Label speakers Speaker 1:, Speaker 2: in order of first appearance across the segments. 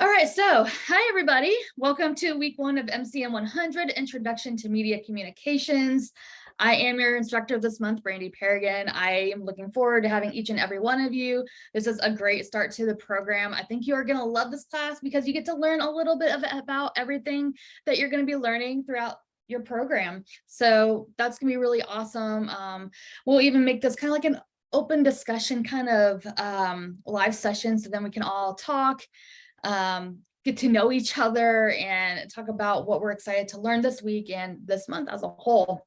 Speaker 1: All right, so hi, everybody. Welcome to week one of MCM 100, Introduction to Media Communications. I am your instructor this month, Brandy Paragon. I am looking forward to having each and every one of you. This is a great start to the program. I think you are going to love this class because you get to learn a little bit of about everything that you're going to be learning throughout your program. So that's going to be really awesome. Um, we'll even make this kind of like an open discussion kind of um, live session so then we can all talk um, get to know each other and talk about what we're excited to learn this week and this month as a whole.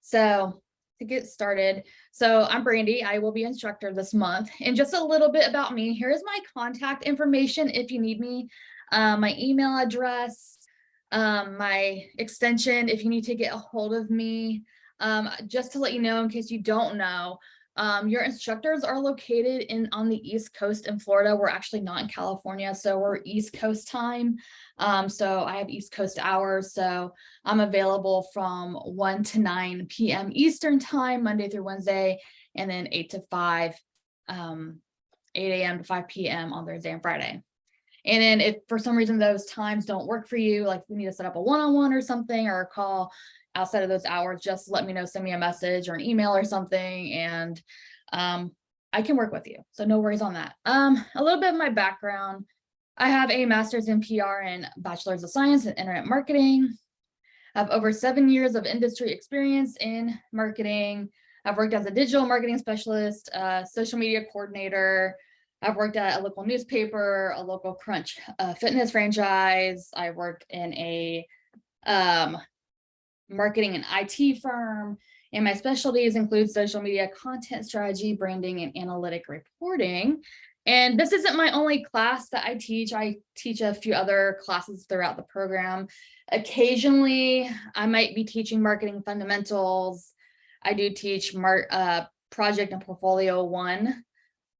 Speaker 1: So to get started, so I'm Brandy, I will be instructor this month and just a little bit about me. Here's my contact information if you need me, uh, my email address, um, my extension if you need to get a hold of me. Um, just to let you know in case you don't know, um, your instructors are located in on the East Coast in Florida. We're actually not in California, so we're East Coast time. Um, so I have East Coast hours, so I'm available from 1 to 9 p.m. Eastern time, Monday through Wednesday, and then 8 to 5, um, 8 a.m. to 5 p.m. on Thursday and Friday. And then if for some reason those times don't work for you, like we need to set up a one-on-one -on -one or something or a call, outside of those hours, just let me know, send me a message or an email or something, and um, I can work with you. So no worries on that. Um, a little bit of my background. I have a master's in PR and bachelor's of science in internet marketing. I have over seven years of industry experience in marketing. I've worked as a digital marketing specialist, uh, social media coordinator. I've worked at a local newspaper, a local crunch uh, fitness franchise. I worked in a um, marketing and IT firm. And my specialties include social media content strategy, branding, and analytic reporting. And this isn't my only class that I teach. I teach a few other classes throughout the program. Occasionally, I might be teaching marketing fundamentals. I do teach mar uh, project and portfolio one.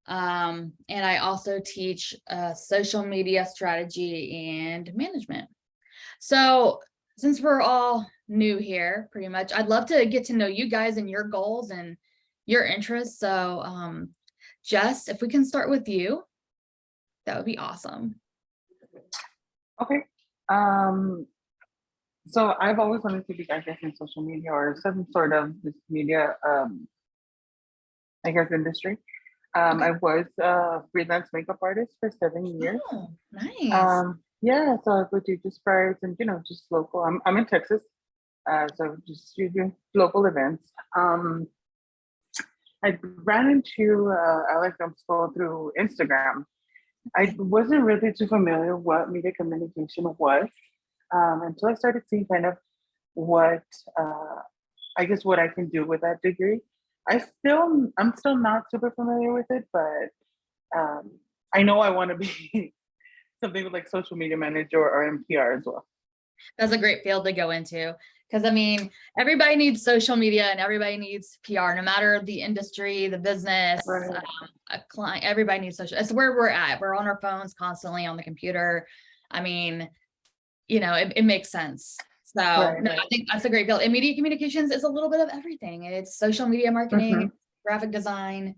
Speaker 1: Um, and I also teach uh, social media strategy and management. So since we're all new here pretty much. I'd love to get to know you guys and your goals and your interests. So um, Jess, if we can start with you, that would be awesome.
Speaker 2: Okay. Um, so I've always wanted to be, I guess, in social media or some sort of this media, um, I guess, industry. Um, I was a freelance makeup artist for seven years.
Speaker 1: Oh, nice.
Speaker 2: Um, yeah, so I would do just fryers and, you know, just local. I'm, I'm in Texas, uh, so just local events. Um, I ran into uh, Alex Umspo through Instagram. I wasn't really too familiar what media communication was um, until I started seeing kind of what uh, I guess what I can do with that degree. I still I'm still not super familiar with it, but um, I know I want to be something like social media manager or NPR as well.
Speaker 1: That's a great field to go into. Because I mean, everybody needs social media and everybody needs PR, no matter the industry, the business, right. um, a client, everybody needs social. It's where we're at. We're on our phones constantly on the computer. I mean, you know, it, it makes sense. So right. no, I think that's a great field. And media communications is a little bit of everything. It's social media marketing, mm -hmm. graphic design,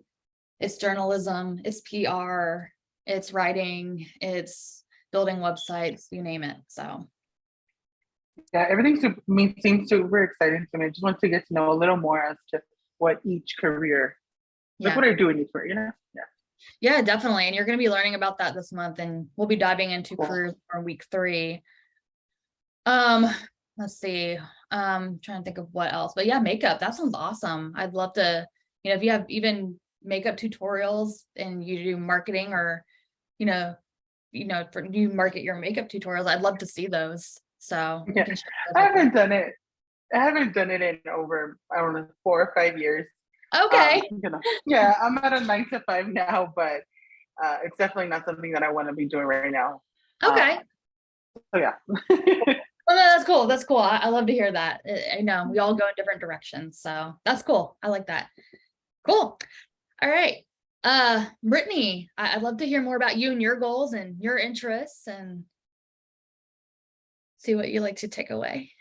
Speaker 1: it's journalism, it's PR, it's writing, it's building websites, you name it. So
Speaker 2: yeah, everything seems super exciting to me. I just want to get to know a little more as to what each career, yeah. like what I do in each career, you know? Yeah.
Speaker 1: Yeah, definitely. And you're going to be learning about that this month and we'll be diving into cool. careers for week three. Um, let's see. Um, trying to think of what else, but yeah, makeup. That sounds awesome. I'd love to, you know, if you have even makeup tutorials and you do marketing or, you know, you know, for you market your makeup tutorials, I'd love to see those. So
Speaker 2: yeah. I haven't done it. I haven't done it in over, I don't know, four or five years.
Speaker 1: Okay.
Speaker 2: Um, you know, yeah, I'm at a nine to five now, but uh, it's definitely not something that I want to be doing right now.
Speaker 1: Okay.
Speaker 2: Um, so yeah.
Speaker 1: well, no, that's cool. That's cool. I, I, love to hear that. I, I know we all go in different directions. So that's cool. I like that. Cool. All right. Uh, Brittany, I, I'd love to hear more about you and your goals and your interests and see what you like to take away.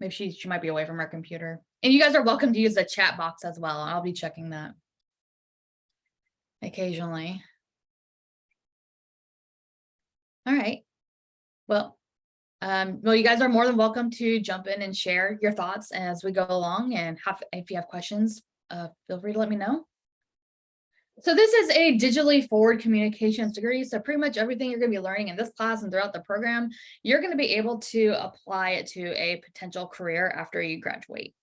Speaker 1: Maybe she, she might be away from her computer. And you guys are welcome to use the chat box as well. I'll be checking that occasionally. All right. Well, um, well, you guys are more than welcome to jump in and share your thoughts as we go along and have, if you have questions, uh, feel free to let me know. So this is a digitally forward communications degree. So pretty much everything you're going to be learning in this class and throughout the program, you're going to be able to apply it to a potential career after you graduate.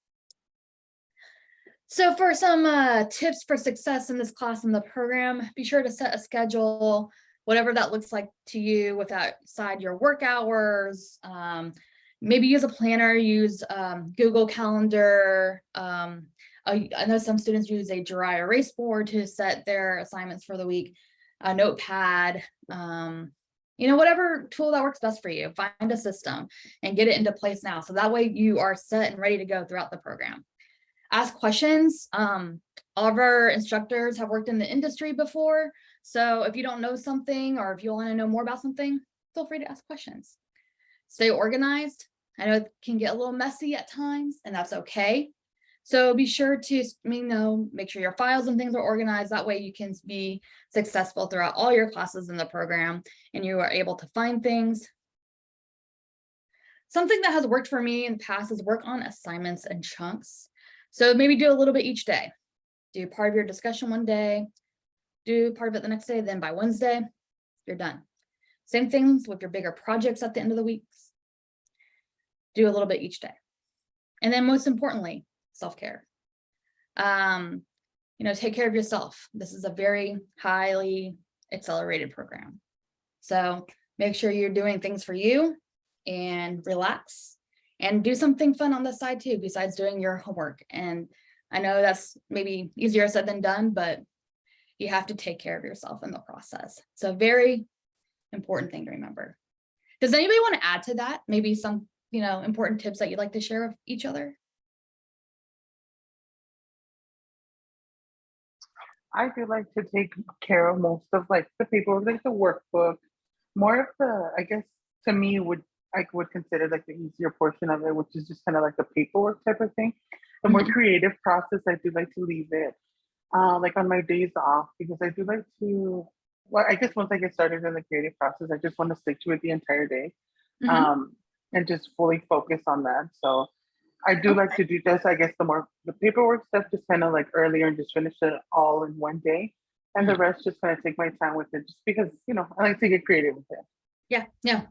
Speaker 1: So for some uh, tips for success in this class and the program, be sure to set a schedule, whatever that looks like to you with outside your work hours. Um, maybe use a planner, use um, Google Calendar. Um, I, I know some students use a dry erase board to set their assignments for the week, a notepad, um, you know, whatever tool that works best for you, find a system and get it into place now. So that way you are set and ready to go throughout the program ask questions. Um, all of our instructors have worked in the industry before. So if you don't know something or if you want to know more about something, feel free to ask questions. Stay organized. I know it can get a little messy at times and that's okay. So be sure to you know, make sure your files and things are organized. That way you can be successful throughout all your classes in the program and you are able to find things. Something that has worked for me in the past is work on assignments and chunks. So maybe do a little bit each day. Do part of your discussion one day, do part of it the next day, then by Wednesday, you're done. Same things with your bigger projects at the end of the weeks. Do a little bit each day. And then most importantly, self-care. Um, you know, take care of yourself. This is a very highly accelerated program. So make sure you're doing things for you and relax and do something fun on the side too, besides doing your homework. And I know that's maybe easier said than done, but you have to take care of yourself in the process. So very important thing to remember. Does anybody want to add to that? Maybe some, you know, important tips that you'd like to share with each other?
Speaker 2: I do like to take care of most of like the people, like the workbook, more of the, I guess, to me would I would consider like the easier portion of it, which is just kind of like the paperwork type of thing. The more
Speaker 1: Mhm.
Speaker 2: creative process, I do like to leave it uh, like on my days off because I do like to. Well, I guess once I get started in the creative process, I just want to stick to it the entire day
Speaker 1: Mhm.
Speaker 2: um, and just fully focus on that. So I do like to do this. I guess the more the paperwork stuff, just kind of like earlier and just finish it all in one day, and the rest just kind of take my time with it, just because you know I like to get creative with it.
Speaker 1: Yeah, yeah.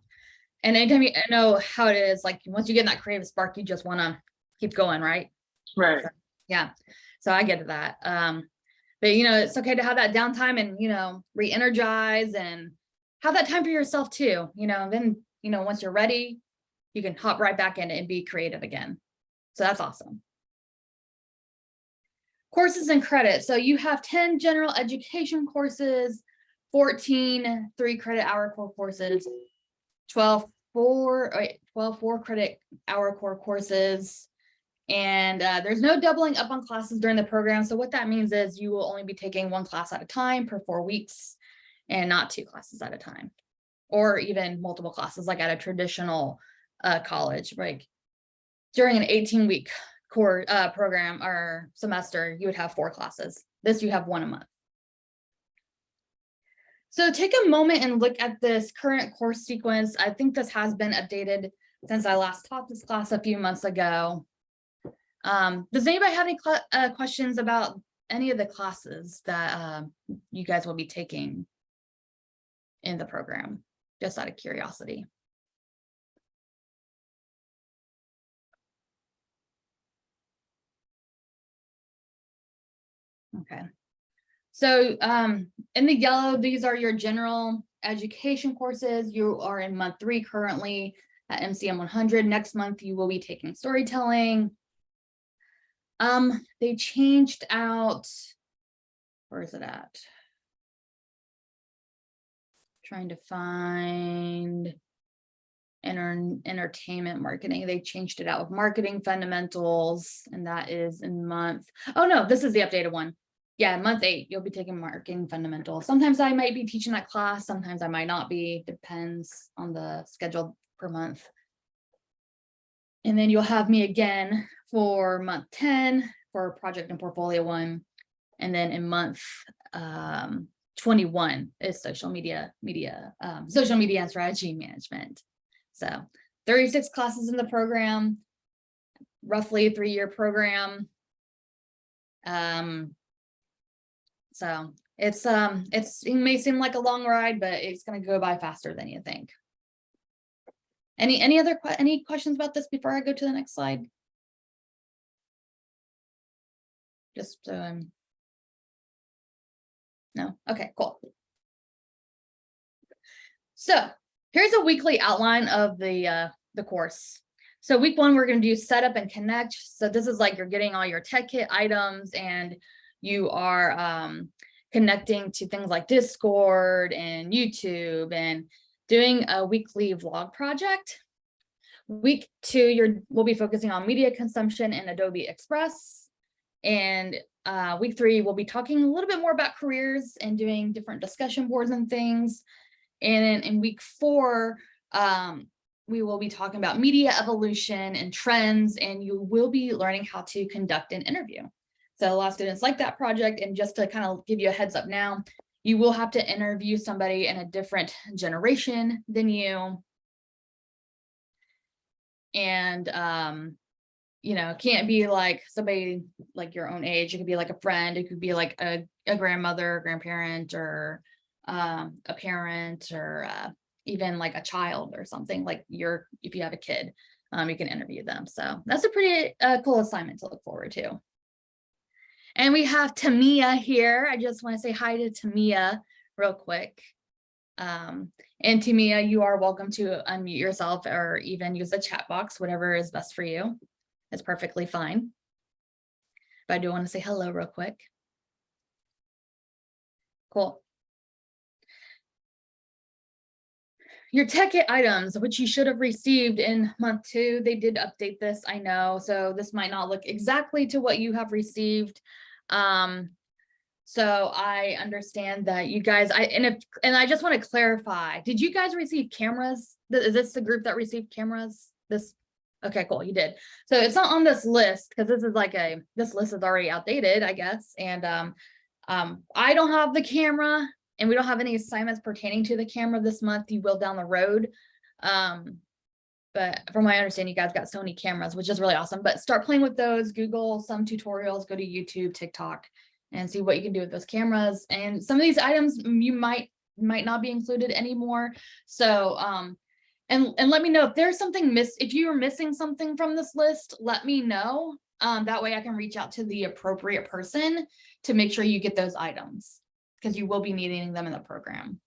Speaker 1: And anytime you know how it is, like once you get in that creative spark, you just want to keep going, right?
Speaker 2: Right.
Speaker 1: Yeah. So I get that. Um, but you know, it's okay to have that downtime and, you know, re-energize and have that time for yourself too, you know, then, you know, once you're ready, you can hop right back in and be creative again. So that's awesome. Courses and credit. So you have 10 general education courses, 14 three credit hour core courses, 12 four, wait, 12 four credit hour core courses. And uh, there's no doubling up on classes during the program. So what that means is you will only be taking one class at a time per four weeks and not two classes at a time or even multiple classes like at a traditional uh, college, right? During an 18 week core uh, program or semester, you would have four classes. This you have one a month. So take a moment and look at this current course sequence. I think this has been updated since I last taught this class a few months ago. Um, does anybody have any uh, questions about any of the classes that uh, you guys will be taking in the program, just out of curiosity? Okay. So um, in the yellow, these are your general education courses. You are in month three currently at MCM 100. Next month, you will be taking storytelling. Um, they changed out, where is it at? Trying to find enter, entertainment marketing. They changed it out with marketing fundamentals, and that is in month. Oh no, this is the updated one yeah, month eight, you'll be taking marketing fundamentals. Sometimes I might be teaching that class, sometimes I might not be, depends on the schedule per month. And then you'll have me again for month ten for project and portfolio one. And then in month um twenty-one is social media, media, um, social media and strategy management. So thirty-six classes in the program, roughly a three-year program. Um. So it's, um, it's, it may seem like a long ride, but it's gonna go by faster than you think. Any, any other, any questions about this before I go to the next slide? Just, so um, No, okay, cool. So here's a weekly outline of the, uh, the course. So week one, we're gonna do setup and connect. So this is like you're getting all your tech kit items and you are, um, connecting to things like Discord and YouTube and doing a weekly vlog project. Week two, you're, we'll be focusing on media consumption in Adobe Express. And uh, week three, we'll be talking a little bit more about careers and doing different discussion boards and things. And in, in week four, um, we will be talking about media evolution and trends, and you will be learning how to conduct an interview. So a lot of students like that project, and just to kind of give you a heads up now, you will have to interview somebody in a different generation than you. And, um, you know, it can't be like somebody like your own age. It could be like a friend. It could be like a, a grandmother, grandparent, or um, a parent, or uh, even like a child or something like you're, if you have a kid, um, you can interview them. So that's a pretty uh, cool assignment to look forward to. And we have Tamia here. I just want to say hi to Tamia real quick. Um, and Tamia, you are welcome to unmute yourself or even use the chat box, whatever is best for you. It's perfectly fine. But I do want to say hello real quick. Cool. Your tech kit items, which you should have received in month two, they did update this, I know. So this might not look exactly to what you have received. Um, so I understand that you guys, I, and if, and I just want to clarify, did you guys receive cameras? Is this the group that received cameras? This, okay, cool, you did. So it's not on this list, because this is like a, this list is already outdated, I guess, and, um, um, I don't have the camera, and we don't have any assignments pertaining to the camera this month, you will down the road. Um, but from my understanding, you guys got Sony cameras, which is really awesome, but start playing with those, Google some tutorials, go to YouTube, TikTok, and see what you can do with those cameras. And some of these items you might, might not be included anymore. So, um, and, and let me know if there's something miss, if you are missing something from this list, let me know. Um, that way I can reach out to the appropriate person to make sure you get those items because you will be needing them in the program.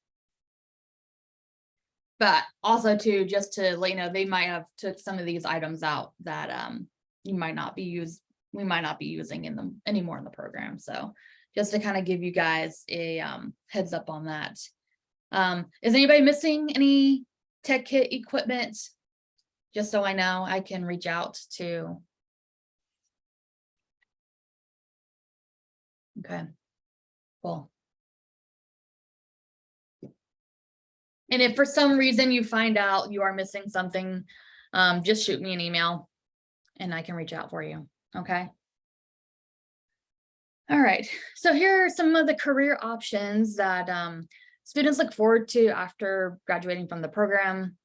Speaker 1: But also too, just to let you know, they might have took some of these items out that um you might not be used, we might not be using in them anymore in the program. So just to kind of give you guys a um heads up on that. Um, is anybody missing any tech kit equipment? Just so I know, I can reach out to. Okay, cool. And if for some reason you find out you are missing something, um, just shoot me an email and I can reach out for you, okay? All right, so here are some of the career options that um, students look forward to after graduating from the program.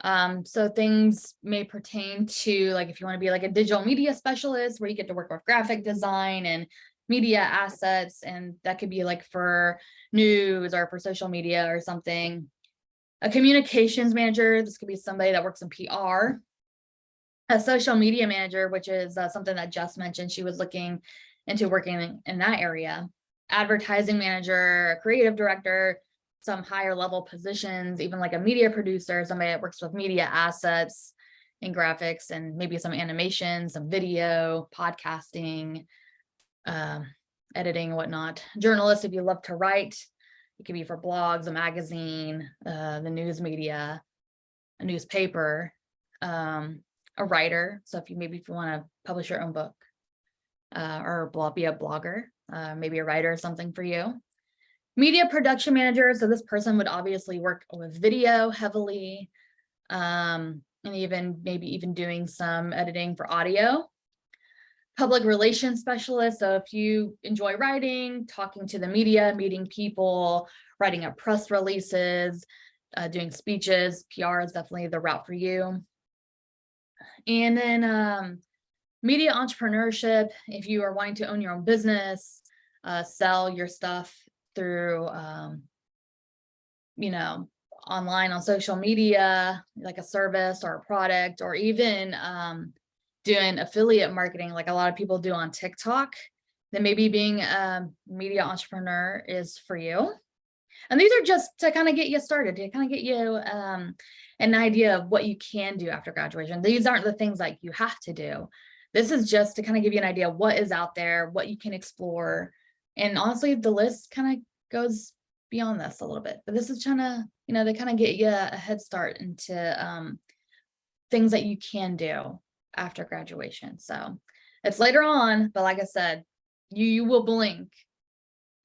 Speaker 1: Um, so things may pertain to like if you want to be like a digital media specialist where you get to work with graphic design and media assets and that could be like for news or for social media or something a communications manager, this could be somebody that works in PR. A social media manager, which is uh, something that Jess mentioned, she was looking into working in, in that area. Advertising manager, a creative director, some higher level positions, even like a media producer, somebody that works with media assets and graphics and maybe some animation, some video, podcasting, um, editing whatnot. Journalist, if you love to write, it could be for blogs, a magazine, uh, the news media, a newspaper, um, a writer. So if you maybe if you want to publish your own book uh, or blog, be a blogger, uh, maybe a writer or something for you. Media production manager. So this person would obviously work with video heavily. Um, and even maybe even doing some editing for audio. Public relations specialist, so if you enjoy writing, talking to the media, meeting people, writing up press releases, uh, doing speeches, PR is definitely the route for you. And then um, media entrepreneurship, if you are wanting to own your own business, uh, sell your stuff through, um, you know, online on social media, like a service or a product, or even um, doing affiliate marketing like a lot of people do on TikTok, then maybe being a media entrepreneur is for you. And these are just to kind of get you started, to kind of get you um, an idea of what you can do after graduation. These aren't the things like you have to do. This is just to kind of give you an idea of what is out there, what you can explore. And honestly, the list kind of goes beyond this a little bit, but this is trying to, you know, they kind of get you a head start into um, things that you can do after graduation. So it's later on, but like I said, you, you will blink.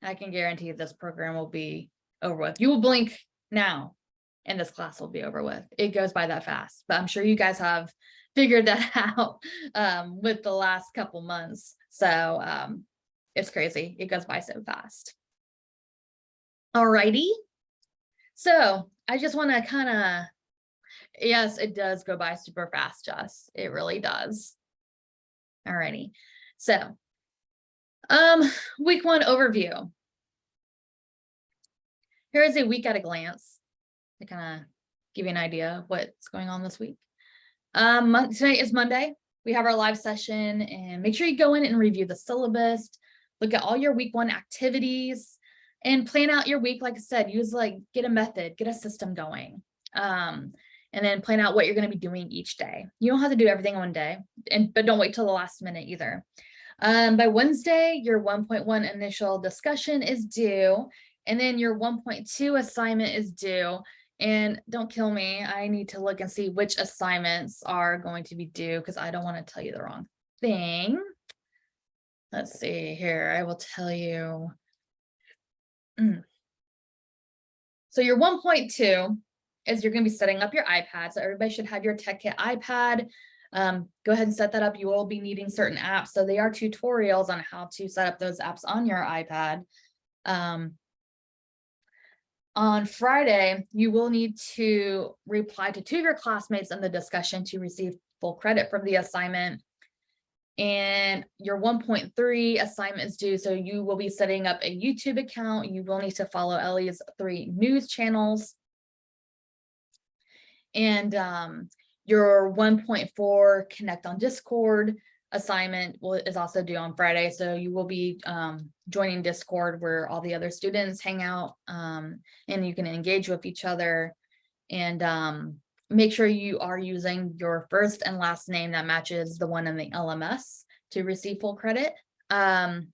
Speaker 1: I can guarantee this program will be over with. You will blink now and this class will be over with. It goes by that fast, but I'm sure you guys have figured that out um, with the last couple months. So um, it's crazy. It goes by so fast. Alrighty. So I just want to kind of, yes, it does go by super fast, Jess. It really does. Alrighty. So um, week one overview. Here is a week at a glance to kind of give you an idea of what's going on this week. Um, tonight is Monday. We have our live session and make sure you go in and review the syllabus, look at all your week one activities and plan out your week. Like I said, use like, get a method, get a system going. Um, and then plan out what you're going to be doing each day. You don't have to do everything one day, and but don't wait till the last minute either. Um, by Wednesday, your 1.1 initial discussion is due, and then your 1.2 assignment is due. And don't kill me, I need to look and see which assignments are going to be due because I don't want to tell you the wrong thing. Let's see here, I will tell you. Mm. So your 1.2 is you're going to be setting up your iPad. So everybody should have your Tech Kit iPad. Um, go ahead and set that up. You will be needing certain apps. So they are tutorials on how to set up those apps on your iPad. Um, on Friday, you will need to reply to two of your classmates in the discussion to receive full credit from the assignment. And your 1.3 assignment is due, so you will be setting up a YouTube account. You will need to follow Ellie's three news channels. And um, your 1.4 connect on Discord assignment will, is also due on Friday. So you will be um, joining Discord where all the other students hang out um, and you can engage with each other and um, make sure you are using your first and last name that matches the one in the LMS to receive full credit. Um,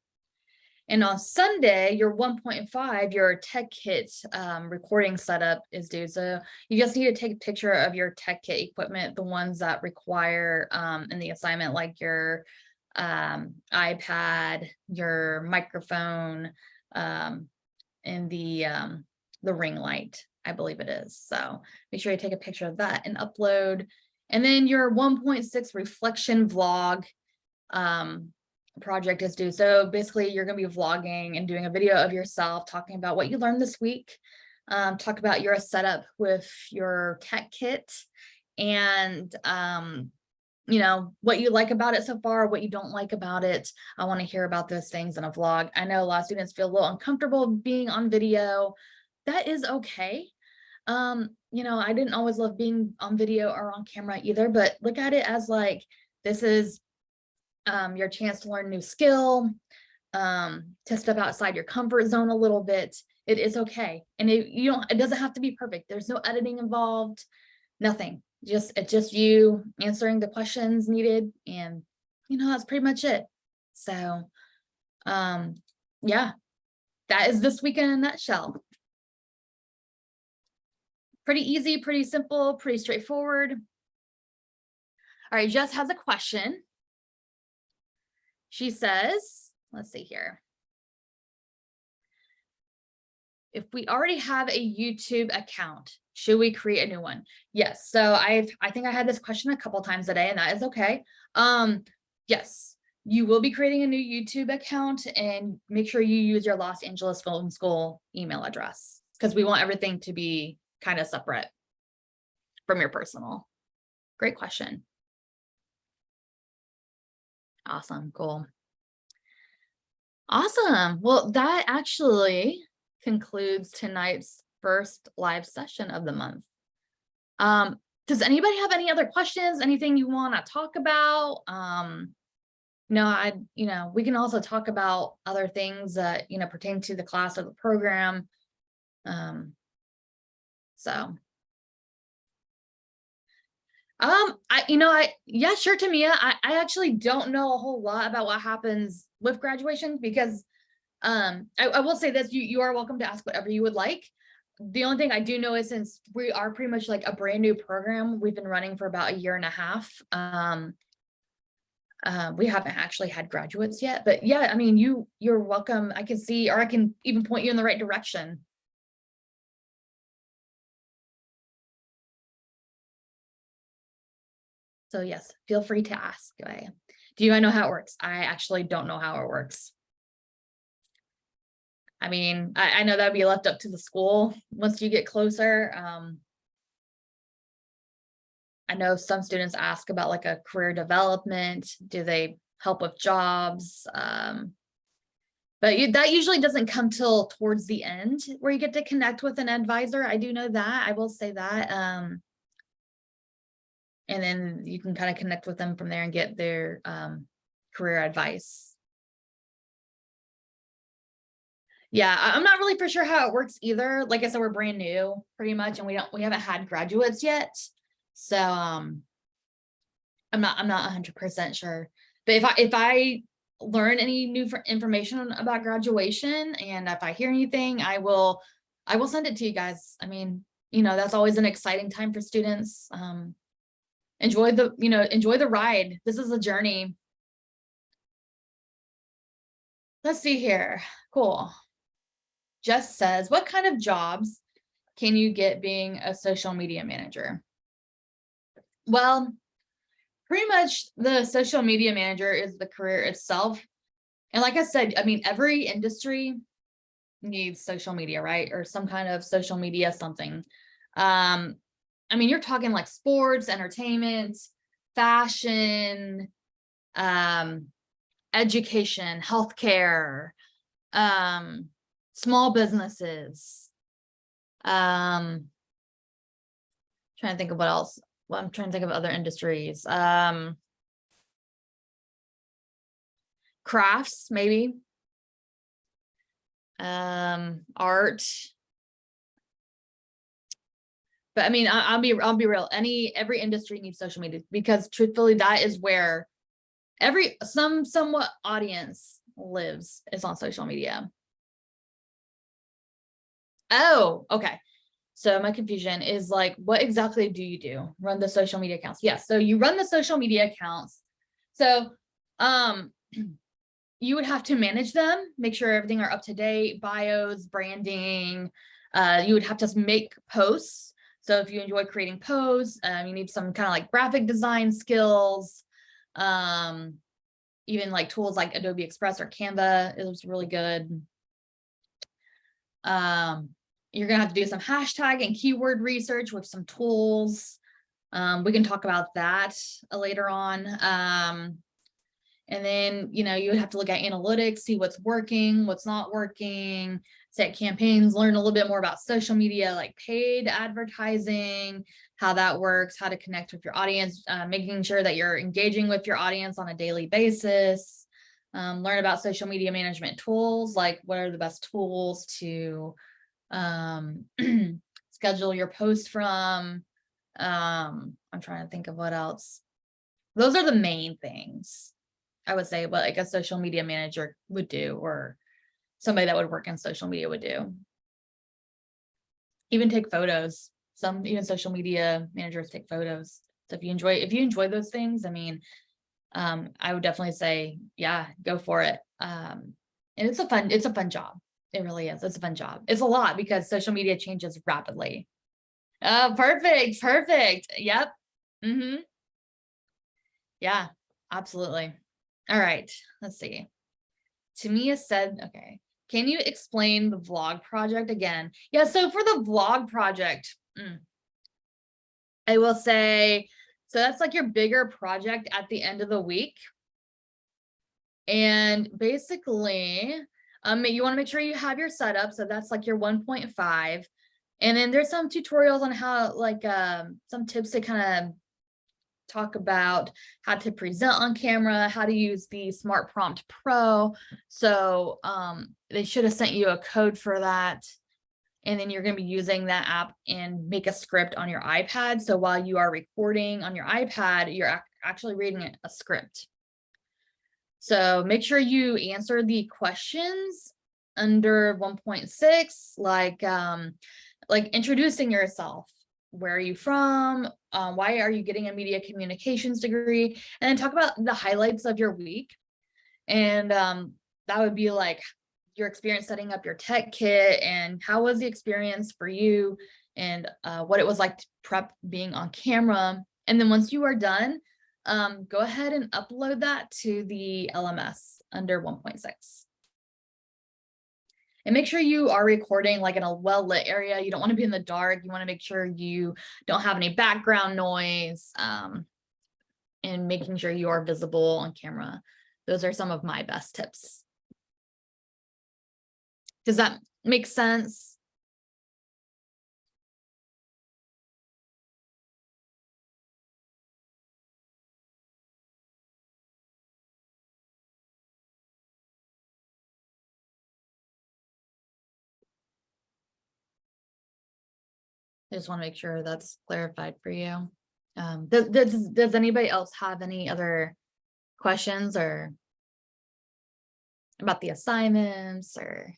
Speaker 1: and on Sunday, your 1.5, your tech kit um, recording setup is due. So you just need to take a picture of your tech kit equipment, the ones that require um, in the assignment, like your um, iPad, your microphone, um, and the, um, the ring light, I believe it is. So make sure you take a picture of that and upload. And then your 1.6 reflection vlog um, project is due. So basically you're going to be vlogging and doing a video of yourself talking about what you learned this week. Um, talk about your setup with your tech kit and um, you know, what you like about it so far, what you don't like about it. I want to hear about those things in a vlog. I know a lot of students feel a little uncomfortable being on video. That is okay. Um, you know, I didn't always love being on video or on camera either, but look at it as like, this is um, your chance to learn new skill, um, to step outside your comfort zone a little bit. It is okay. And it, you don't, it doesn't have to be perfect. There's no editing involved, nothing. Just, it's just you answering the questions needed. And, you know, that's pretty much it. So, um, yeah, that is this week in a nutshell. Pretty easy, pretty simple, pretty straightforward. All right, Jess has a question. She says, let's see here. if we already have a YouTube account, should we create a new one? Yes, so I've, I think I had this question a couple times today and that is okay. Um, yes, you will be creating a new YouTube account and make sure you use your Los Angeles Film School email address because we want everything to be kind of separate from your personal. Great question. Awesome, cool. Awesome. Well, that actually concludes tonight's first live session of the month. Um, does anybody have any other questions? Anything you want to talk about? Um, no, I, you know, we can also talk about other things that, you know, pertain to the class or the program. Um, so. Um, I, you know, I, yeah, sure, Tamia, I, I actually don't know a whole lot about what happens with graduation because um, I, I will say this, you, you are welcome to ask whatever you would like. The only thing I do know is since we are pretty much like a brand new program, we've been running for about a year and a half. Um, uh, we haven't actually had graduates yet, but yeah, I mean, you, you're welcome. I can see, or I can even point you in the right direction. So yes, feel free to ask. Do I know how it works? I actually don't know how it works. I mean, I, I know that'd be left up to the school once you get closer. Um, I know some students ask about like a career development. Do they help with jobs? Um, but you, that usually doesn't come till towards the end where you get to connect with an advisor. I do know that. I will say that. Um, and then you can kind of connect with them from there and get their um, career advice. Yeah, I'm not really for sure how it works either. Like I said, we're brand new pretty much, and we don't, we haven't had graduates yet. So, um, I'm not, I'm not hundred percent sure. But if I, if I learn any new information about graduation and if I hear anything, I will, I will send it to you guys. I mean, you know, that's always an exciting time for students. Um, enjoy the, you know, enjoy the ride. This is a journey. Let's see here. Cool. Jess says, what kind of jobs can you get being a social media manager? Well, pretty much the social media manager is the career itself. And like I said, I mean, every industry needs social media, right? Or some kind of social media something. Um, I mean, you're talking like sports, entertainment, fashion, um, education, healthcare, um, small businesses. Um, trying to think of what else. Well, I'm trying to think of other industries. Um, crafts, maybe. Um, art. But I mean, I, I'll be, I'll be real. Any, every industry needs social media because truthfully, that is where every, some somewhat audience lives is on social media. Oh, okay. So my confusion is like, what exactly do you do? Run the social media accounts. Yes. So you run the social media accounts. So um, you would have to manage them, make sure everything are up to date, bios, branding. Uh, you would have to make posts. So if you enjoy creating posts, um, you need some kind of like graphic design skills. Um, even like tools like Adobe Express or Canva is really good. Um, you're gonna have to do some hashtag and keyword research with some tools. Um, we can talk about that uh, later on. Um, and then, you know, you would have to look at analytics, see what's working, what's not working, set campaigns, learn a little bit more about social media, like paid advertising, how that works, how to connect with your audience, uh, making sure that you're engaging with your audience on a daily basis. Um, learn about social media management tools, like what are the best tools to um, schedule your post from. Um, I'm trying to think of what else. Those are the main things I would say what like a social media manager would do or somebody that would work in social media would do. Even take photos. Some even social media managers take photos. So if you enjoy if you enjoy those things, I mean, um, I would definitely say, yeah, go for it. Um, and it's a fun, it's a fun job. It really is. It's a fun job. It's a lot because social media changes rapidly. Uh, perfect, perfect. Yep. Mm-hmm. Yeah, absolutely. All right, let's see. Tamia said, okay, can you explain the vlog project again? Yeah, so for the vlog project, mm, I will say, so that's like your bigger project at the end of the week. And basically, um, you want to make sure you have your setup. So that's like your 1.5. And then there's some tutorials on how like um, some tips to kind of talk about how to present on camera, how to use the Smart Prompt Pro. So um, they should have sent you a code for that. And then you're going to be using that app and make a script on your iPad. So while you are recording on your iPad, you're ac actually reading a script. So make sure you answer the questions under 1.6, like, um, like introducing yourself. Where are you from? Um, why are you getting a media communications degree? And then talk about the highlights of your week. And um, that would be like your experience setting up your tech kit and how was the experience for you and uh, what it was like to prep being on camera. And then once you are done, um, go ahead and upload that to the LMS under 1.6. And make sure you are recording like in a well lit area. You don't want to be in the dark. You want to make sure you don't have any background noise um, and making sure you are visible on camera. Those are some of my best tips. Does that make sense? I just want to make sure that's clarified for you. Um, does, does, does anybody else have any other questions or about the assignments or?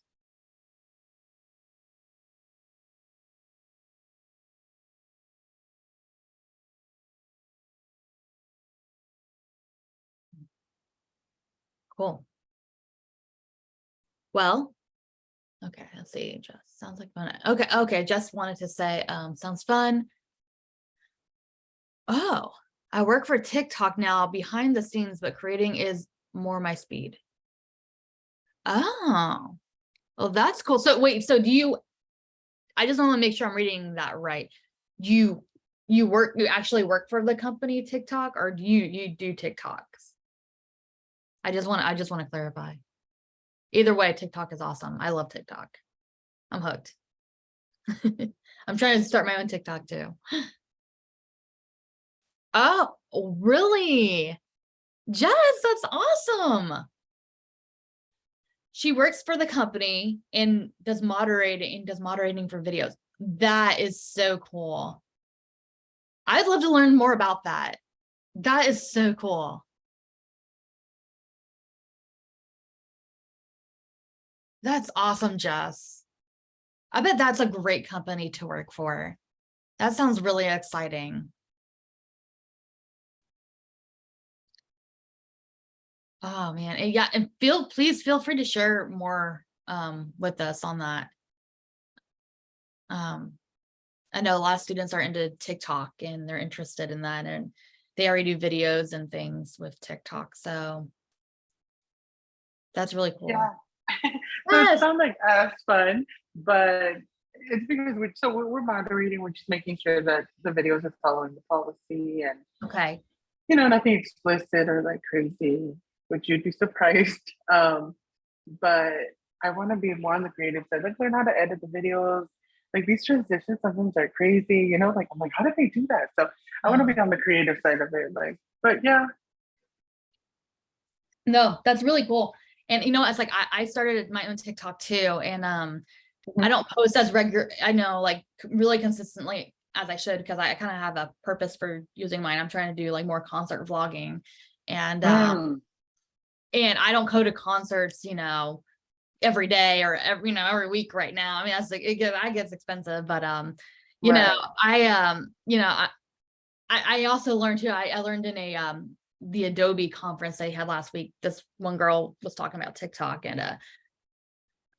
Speaker 1: Cool. Well, okay, let's see, just sounds like fun. Okay, okay, just wanted to say, um, sounds fun. Oh, I work for TikTok now behind the scenes, but creating is more my speed. Oh, well, that's cool. So wait, so do you, I just want to make sure I'm reading that right. You, you work, you actually work for the company TikTok or do you, you do TikToks? I just want to, I just want to clarify. Either way, TikTok is awesome. I love TikTok. I'm hooked. I'm trying to start my own TikTok too. Oh, really? Jess, that's awesome. She works for the company and does moderating does moderating for videos. That is so cool. I'd love to learn more about that. That is so cool. That's awesome, Jess. I bet that's a great company to work for. That sounds really exciting. Oh man, and yeah, and feel please feel free to share more um, with us on that. Um, I know a lot of students are into TikTok and they're interested in that and they already do videos and things with TikTok. So that's really cool.
Speaker 2: Yeah.
Speaker 1: Yes.
Speaker 2: it sounds like as fun, but it's because we so we're, we're moderating, we're just making sure that the videos are following the policy and
Speaker 1: Okay.
Speaker 2: you know nothing explicit or like crazy, which you'd be surprised. Um, but I want to be more on the creative side, like learn how to edit the videos. Like these transitions sometimes are crazy, you know. Like I'm like, how did they do that? So I want to be on the creative side of it. Like, but yeah,
Speaker 1: No, that's really cool. And you know, it's like I, I started my own TikTok too. And um I
Speaker 2: Mhm.
Speaker 1: don't post as regular, I know like really consistently as I should because I kind of have a purpose for using mine. I'm trying to do like more concert vlogging. And um
Speaker 2: Mm.
Speaker 1: and I don't go to concerts, you know, every day or every, you know, every week right now. I mean, that's like, it gets, I gets expensive, but, um, you know, I, um, you know, I, I, I also learned too, I, I learned in a, um, the Adobe conference they had last week, this one girl was talking about TikTok and, uh,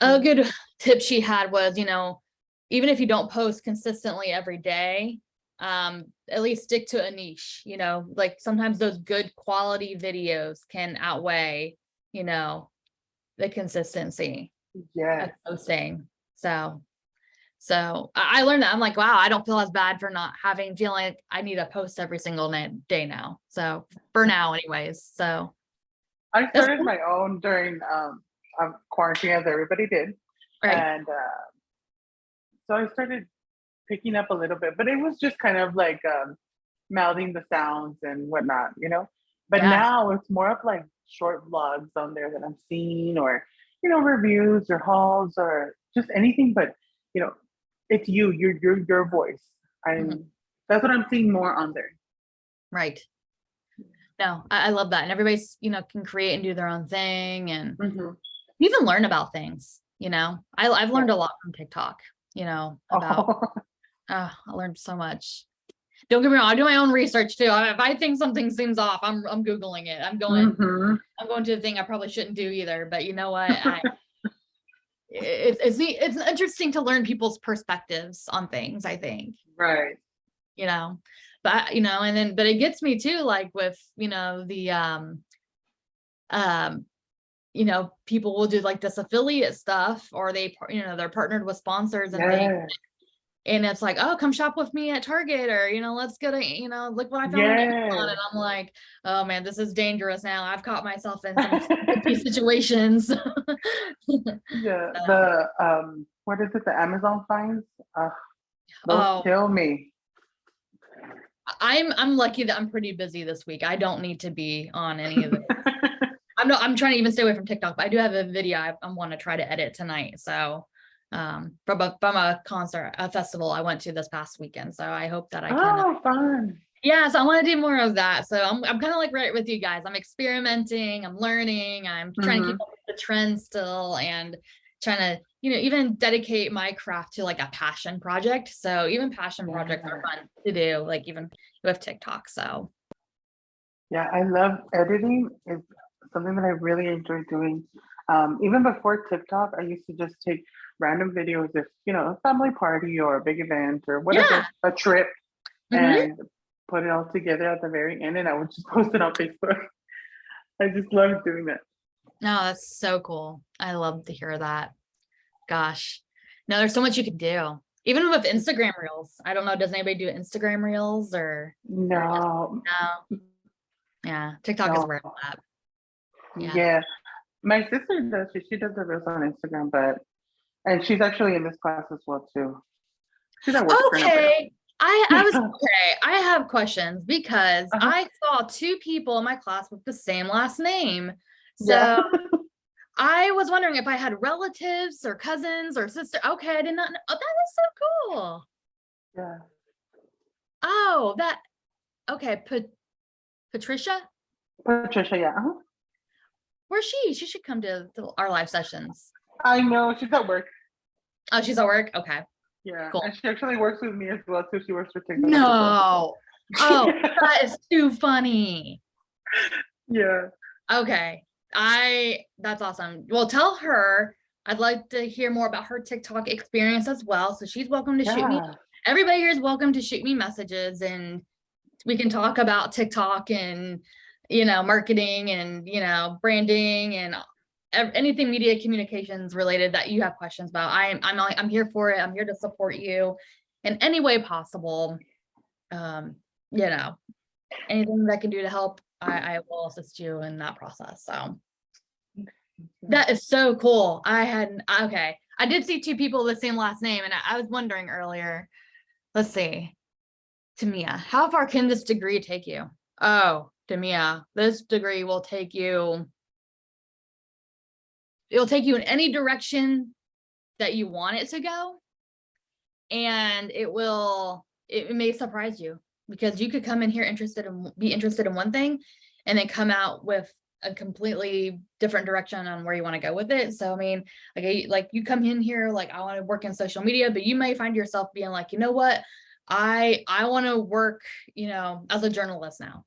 Speaker 1: a good tip she had was, you know, even if you don't post consistently every day, um, at least stick to a niche, you know, like sometimes those good quality videos can outweigh, you know, the consistency yeah posting. So, so I, learned that I'm like, wow, I don't feel as bad for not having feeling like I need to post every single day now. So for now anyways, so.
Speaker 2: I started my own during um, um, quarantine, as everybody did.
Speaker 1: Right,
Speaker 2: And uh, so I started picking up a little bit, but it was just kind of like um, mouthing the sounds and whatnot, you know? But
Speaker 1: Yeah.
Speaker 2: now it's more of like short vlogs on there that I'm seeing or, you know, reviews or hauls or just anything, but, you know, it's you, your, your, your voice. And
Speaker 1: Mm-hmm.
Speaker 2: that's what I'm seeing more on there.
Speaker 1: right. No, I, I love that. And everybody's, you know, can create and do their own thing and
Speaker 2: Mhm.
Speaker 1: even learn about things, you know, I, I've learned a lot from TikTok, you know, about, oh, I learned so much. Don't get me wrong, I do my own research too. If I think something seems off, I'm, I'm Googling it. I'm going,
Speaker 2: Mhm.
Speaker 1: I'm going to the thing I probably shouldn't do either, but you know what? I, it's, it's, it's interesting to learn people's perspectives on things, I think,
Speaker 2: Right.
Speaker 1: you know, but you know, and then, but it gets me too, like with, you know, the, um, um, you know, people will do like this affiliate stuff or they, you know, they're partnered with sponsors and things. And it's like, oh, come shop with me at Target or, you know, let's go to, you know, look what I found on Amazon. And I'm like, oh man, this is dangerous now. I've caught myself in some sticky situations.
Speaker 2: Yeah, the um, what is it? The Amazon fines? Uh, those
Speaker 1: Oh.
Speaker 2: kill me.
Speaker 1: I'm, I'm lucky that I'm pretty busy this week. I don't need to be on any of it. I'm not, I'm trying to even stay away from TikTok, but I do have a video I, I want to try to edit tonight. So, um, from a, from a concert, a festival I went to this past weekend. So I hope that I can.
Speaker 2: Oh, fun.
Speaker 1: Yeah, so I want to do more of that. So I'm I'm kind of like right with you guys. I'm experimenting, I'm learning, I'm trying to keep up with the trend still and trying to, you know, even dedicate my craft to like a passion project. So even passion projects are fun to do, like even with TikTok. So
Speaker 2: Yeah, I love editing. It's something that I really enjoy doing. Um, even before TikTok, I used to just take random videos if, you know, a family party or a big event or whatever,
Speaker 1: Yeah.
Speaker 2: a trip,
Speaker 1: Mhm.
Speaker 2: and put it all together at the very end, and I would just post it on Facebook. I just love doing that.
Speaker 1: no, that's so cool. I love to hear that. Gosh. No, there's so much you can do. Even with Instagram reels. I don't know, does anybody do Instagram reels or
Speaker 2: No,
Speaker 1: no? Yeah, TikTok is where
Speaker 2: No.
Speaker 1: it's at. Yeah.
Speaker 2: Yeah. My sister does, she, she does the reels on Instagram, but, and she's actually in this class as well too. She's at work.
Speaker 1: Okay, I, I was, okay, I have questions because
Speaker 2: Uh-huh.
Speaker 1: I saw two people in my class with the same last name.
Speaker 2: Yeah.
Speaker 1: So I was wondering if I had relatives or cousins or sister. Okay, I did not know. Oh, that is so cool.
Speaker 2: Yeah.
Speaker 1: Oh, that, okay, Pat- Patricia,
Speaker 2: Patricia, yeah. uh-huh.
Speaker 1: where's she? She should come to our live sessions.
Speaker 2: I know, she's at work.
Speaker 1: Oh, she's at work? Okay.
Speaker 2: Yeah.
Speaker 1: Cool.
Speaker 2: And she actually works with me as well too. She works for TikTok.
Speaker 1: No. Oh, that is too funny.
Speaker 2: Yeah.
Speaker 1: Okay, I, that's awesome. Well, tell her I'd like to hear more about her TikTok experience as well. So she's welcome to shoot me. Everybody here is welcome to shoot me messages and we can talk about TikTok and, you know, marketing and, you know, branding and anything media communications related that you have questions about. I'm, I'm, I'm here for it. I'm here to support you in any way possible. Um, you know, anything that I can do to help, I, I will assist you in that process. So that is so cool. I had, okay. I did see two people with the same last name and I, I was wondering earlier, let's see. Tamia, how far can this degree take you? Oh, Tamia, this degree will take you. It'll take you in any direction that you want it to go. And it will, it may surprise you because you could come in here interested in, be interested in one thing and then come out with a completely different direction on where you want to go with it. So, I mean, like, like you come in here, like, I want to work in social media, but you may find yourself being like, you know what? I, I want to work, you know, as a journalist now.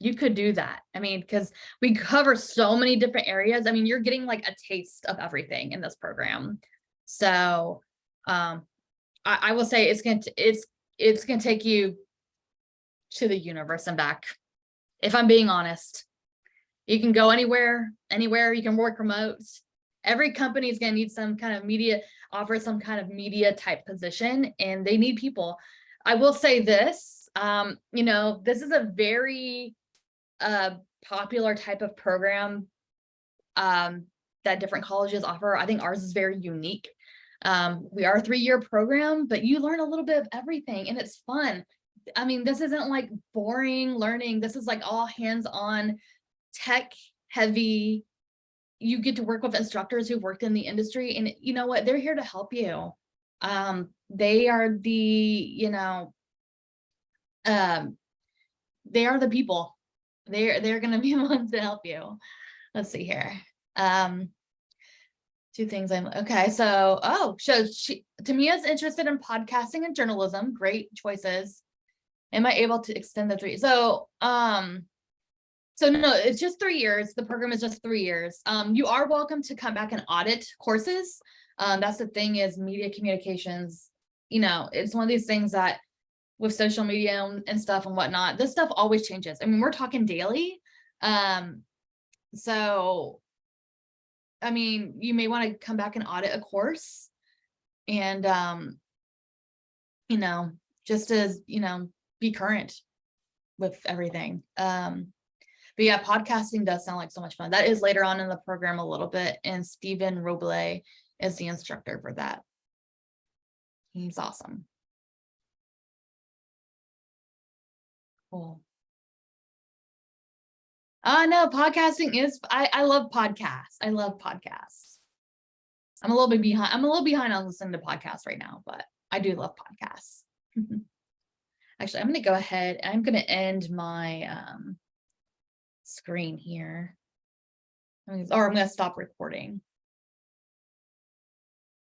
Speaker 1: You could do that. I mean, because we cover so many different areas. I mean, you're getting like a taste of everything in this program. So um, I, I will say it's gonna, it's, it's gonna take you to the universe and back. If I'm being honest, you can go anywhere, anywhere, you can work remote. Every company is gonna need some kind of media, offer some kind of media type position and they need people. I will say this, um, you know, this is a very uh, popular type of program um, that different colleges offer. I think ours is very unique. Um, we are a three-year program, but you learn a little bit of everything and it's fun. I mean, this isn't like boring learning. This is like all hands-on tech heavy. You get to work with instructors who've worked in the industry and you know what? They're here to help you. Um, they are the, you know, um, they are the people. They're, they're gonna be the ones to help you. Let's see here. Um, two things I'm, okay, so, oh, so she, Tamia's interested in podcasting and journalism, great choices. Am I able to extend the three? So, um, so no, it's just three years. The program is just three years. Um, you are welcome to come back and audit courses. Um, that's the thing is media communications, you know, it's one of these things that with social media and, and stuff and whatnot, this stuff always changes. I mean, we're talking daily. Um, so, I mean, you may want to come back and audit a course and, um, you know, just as, you know, be current with everything. Um, but yeah, podcasting does sound like so much fun. That is later on in the program a little bit, and Stephen Roble is the instructor for that. He's awesome. Cool. Uh no, podcasting is I I love podcasts. I love podcasts. I'm a little bit behind. I'm a little behind on listening to podcasts right now, but I do love podcasts. Actually, I'm going to go ahead. I'm going to end my um screen here. Or I'm going to stop recording.